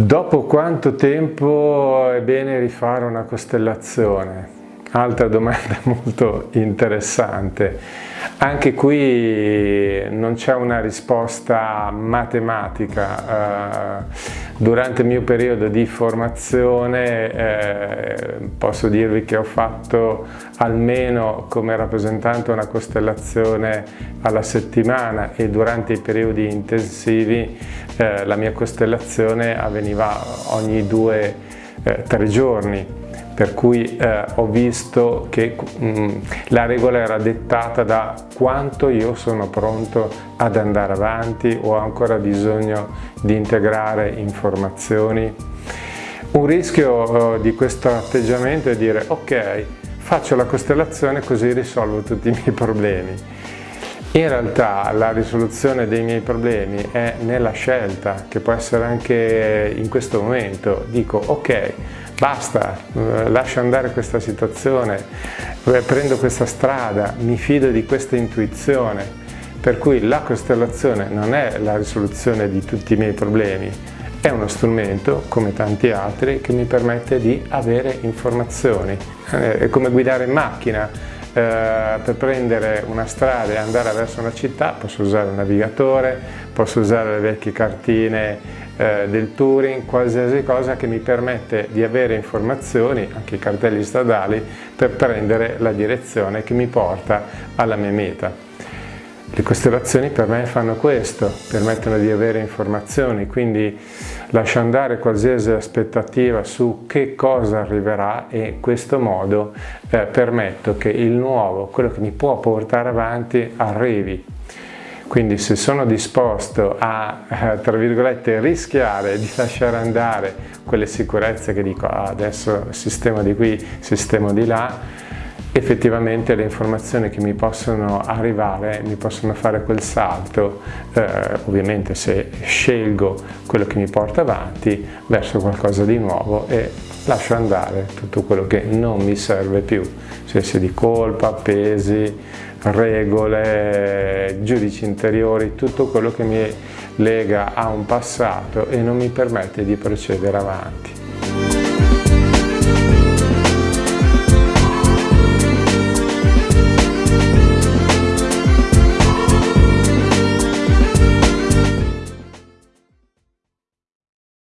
Dopo quanto tempo è bene rifare una costellazione? Altra domanda molto interessante. Anche qui non c'è una risposta matematica. Eh, durante il mio periodo di formazione eh, posso dirvi che ho fatto almeno come rappresentante una costellazione alla settimana e durante i periodi intensivi eh, la mia costellazione avveniva ogni due eh, tre giorni per cui eh, ho visto che mh, mm, la regola era dettata da quanto io sono pronto ad andare avanti o ho ancora bisogno di integrare informazioni. Un rischio eh, di questo atteggiamento è dire ok, faccio la costellazione così risolvo tutti i miei problemi. In realtà la risoluzione dei miei problemi è nella scelta, che può essere anche in questo momento. Dico ok, basta, eh, lascio andare questa situazione, eh, prendo questa strada, mi fido di questa intuizione, per cui la costellazione non è la risoluzione di tutti i miei problemi, è uno strumento, come tanti altri, che mi permette di avere informazioni. Eh, è come guidare in macchina, per prendere una strada e andare verso una città posso usare un navigatore, posso usare le vecchie cartine eh, del touring, qualsiasi cosa che mi permette di avere informazioni, anche i cartelli stradali, per prendere la direzione che mi porta alla mia meta. Le costellazioni per me fanno questo, permettono di avere informazioni, quindi lascio andare qualsiasi aspettativa su che cosa arriverà e in questo modo eh, permetto che il nuovo, quello che mi può portare avanti, arrivi. Quindi se sono disposto a, eh, tra virgolette, rischiare di lasciare andare quelle sicurezze che dico ah, adesso sistema di qui, sistema di là, effettivamente le informazioni che mi possono arrivare mi possono fare quel salto, eh, ovviamente se scelgo quello che mi porta avanti verso qualcosa di nuovo e lascio andare tutto quello che non mi serve più, sensi di colpa, pesi, regole, giudici interiori, tutto quello che mi lega a un passato e non mi permette di procedere avanti.